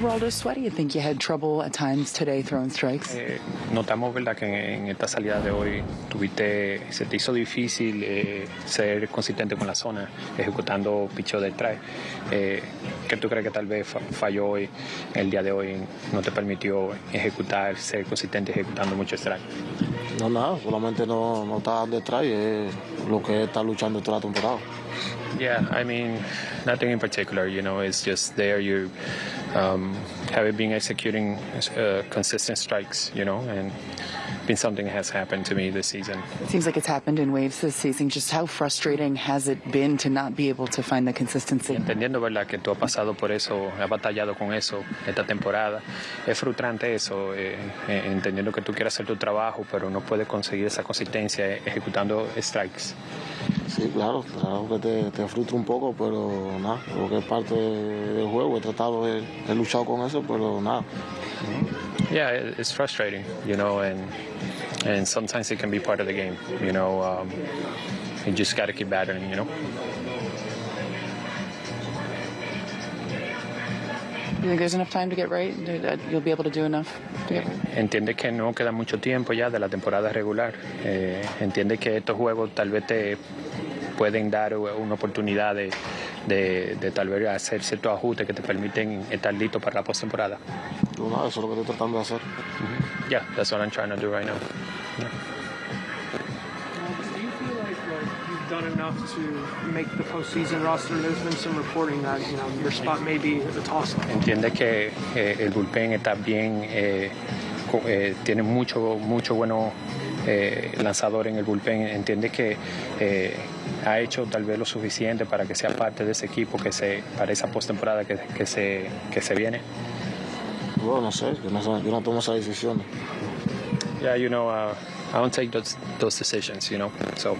Geraldo Sweaty, I think you had trouble at times today throwing strikes. Eh, notamos verdad que en, en, esta salida de hoy tuviste se te hizo difícil eh, ser consistente con la zona ejecutando picheo detrás eh, ¿qué tú crees que tal vez falló hoy el día de hoy no te permitió ejecutar ser consistente ejecutando mucho strike no nada solamente no, no estar detrás lo que está luchando toda la temporada Yeah, I mean, nothing in particular. You know, it's just there. You um, have been executing uh, consistent strikes. You know, and been something that has happened to me this season. It seems like it's happened in waves this season. Just how frustrating has it been to not be able to find the consistency? Entendiendo, verdad, que tú has pasado por eso, has batallado con eso esta temporada. Es frustrante eso, eh, eh, entendiendo que tú quieres hacer tu trabajo, pero no puedes conseguir esa consistencia ejecutando strikes. Sí, claro, claro que te, te, frustra un poco, pero nada, es parte del juego, he tratado de, he luchado con eso, pero nada. Yeah, it's frustrating, you know, and and sometimes it can be part of the game, you know. Um, you just got to keep battling, you know. Entiende que no queda mucho tiempo ya de la temporada regular. Eh, entiende que estos juegos tal vez te pueden dar una oportunidad de, de, de tal vez hacer ciertos ajustes que te permiten estar listo para la postemporada. No, eso es lo que estoy tratando de hacer. Mm -hmm. Yeah, that's what I'm trying to do right now. Yeah. Enough to make the postseason roster? There's been some reporting that you know your spot may be the toss-up. Entiende que eh, el bullpen está bien, eh, eh, tiene mucho, mucho bueno eh, lanzador en el bullpen. Entiende que eh, ha hecho tal vez lo suficiente para que sea parte de ese equipo que se para esa postemporada que, que se que se viene. Bueno, no sé, yo no, yo no tomo esa decisión. Yeah, you know, uh, I don't take those those decisions, you know. So.